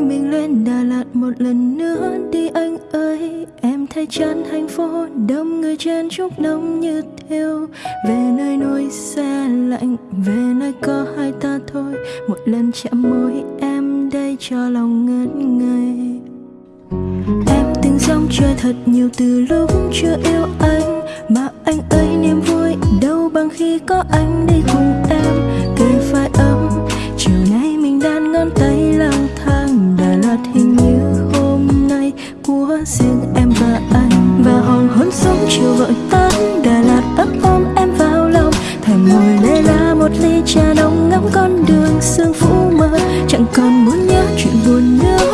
Mình lên Đà Lạt một lần nữa đi anh ơi. Em thấy chán thành phố đông người chen chúc đông như thiêu. Về nơi nỗi xe lạnh, Về nơi có hai ta thôi. Một lần chạm môi em đây cho lòng ngất ngây. Em từng dòng chơi thật nhiều từ lúc chưa yêu anh. Mà anh ấy niềm vui đâu bằng khi có anh đi cùng em. Kề phải ấm của riêng em và anh, Và hoàng hôn sớm chiều vội tan Đà Lạt ấp ôm em vào lòng. Thèm ngồi lê la một ly trà nóng ngắm con đường sương phủ mơ Chẳng còn muốn nhớ chuyện buồn nữa